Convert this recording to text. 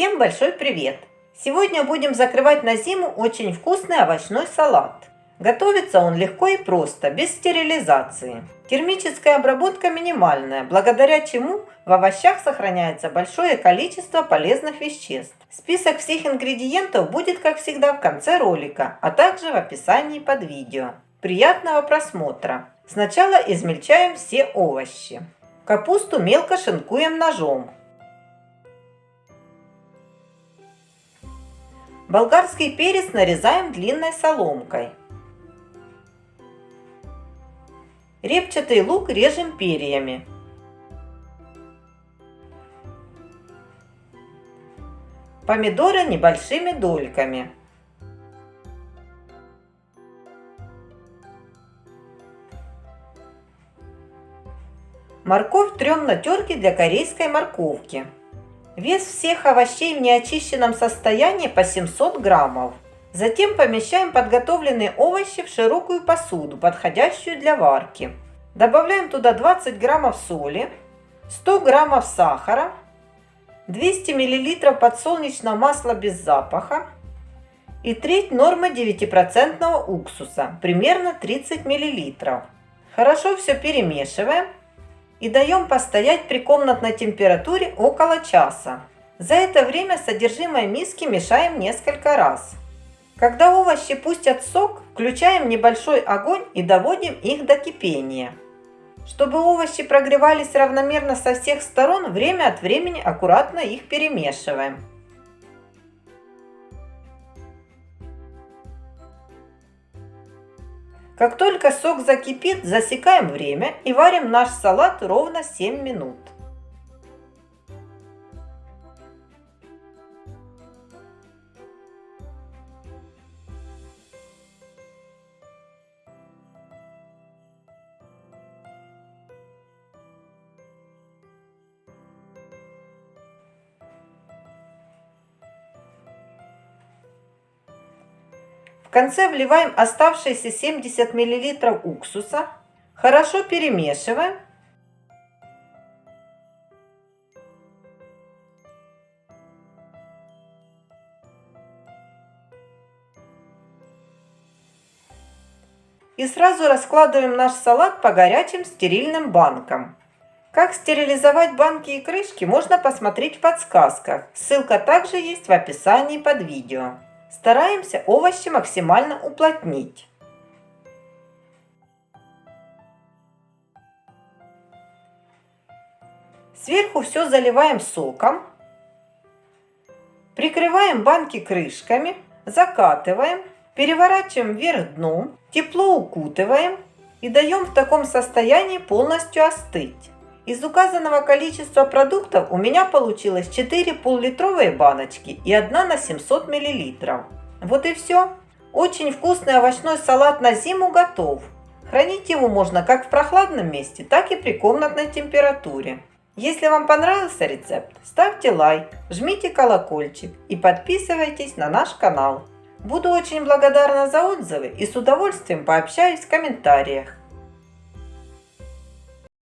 Всем большой привет! Сегодня будем закрывать на зиму очень вкусный овощной салат. Готовится он легко и просто, без стерилизации. Термическая обработка минимальная, благодаря чему в овощах сохраняется большое количество полезных веществ. Список всех ингредиентов будет, как всегда, в конце ролика, а также в описании под видео. Приятного просмотра! Сначала измельчаем все овощи. Капусту мелко шинкуем ножом. Болгарский перец нарезаем длинной соломкой. Репчатый лук режем перьями. Помидоры небольшими дольками. Морковь трем на терке для корейской морковки. Вес всех овощей в неочищенном состоянии по 700 граммов. Затем помещаем подготовленные овощи в широкую посуду, подходящую для варки. Добавляем туда 20 граммов соли, 100 граммов сахара, 200 миллилитров подсолнечного масла без запаха и треть нормы 9% уксуса, примерно 30 миллилитров. Хорошо все перемешиваем и даем постоять при комнатной температуре около часа. За это время содержимое миски мешаем несколько раз. Когда овощи пустят сок, включаем небольшой огонь и доводим их до кипения. Чтобы овощи прогревались равномерно со всех сторон, время от времени аккуратно их перемешиваем. Как только сок закипит, засекаем время и варим наш салат ровно 7 минут. В конце вливаем оставшиеся 70 мл уксуса. Хорошо перемешиваем. И сразу раскладываем наш салат по горячим стерильным банкам. Как стерилизовать банки и крышки можно посмотреть в подсказках. Ссылка также есть в описании под видео. Стараемся овощи максимально уплотнить. Сверху все заливаем соком. Прикрываем банки крышками, закатываем, переворачиваем вверх дном, тепло укутываем и даем в таком состоянии полностью остыть. Из указанного количества продуктов у меня получилось 4 пол-литровые баночки и одна на 700 мл. Вот и все. Очень вкусный овощной салат на зиму готов. Хранить его можно как в прохладном месте, так и при комнатной температуре. Если вам понравился рецепт, ставьте лайк, жмите колокольчик и подписывайтесь на наш канал. Буду очень благодарна за отзывы и с удовольствием пообщаюсь в комментариях.